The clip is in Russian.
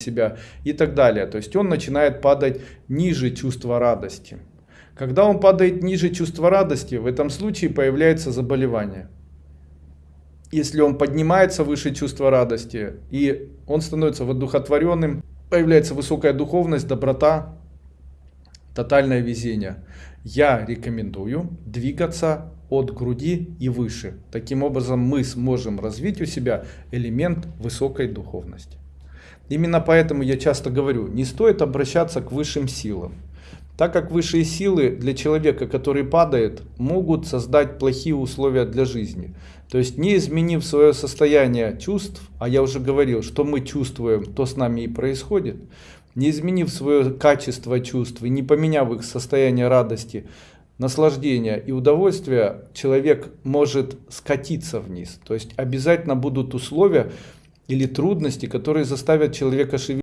себя и так далее. То есть он начинает падать ниже чувства радости. Когда он падает ниже чувства радости, в этом случае появляется заболевание. Если он поднимается выше чувства радости, и он становится воодухотворенным, появляется высокая духовность, доброта, тотальное везение. Я рекомендую двигаться от груди и выше. Таким образом мы сможем развить у себя элемент высокой духовности. Именно поэтому я часто говорю, не стоит обращаться к высшим силам. Так как высшие силы для человека, который падает, могут создать плохие условия для жизни. То есть не изменив свое состояние чувств, а я уже говорил, что мы чувствуем, то с нами и происходит, не изменив свое качество чувств и не поменяв их состояние радости, наслаждения и удовольствия, человек может скатиться вниз. То есть обязательно будут условия, или трудности, которые заставят человека шевелиться.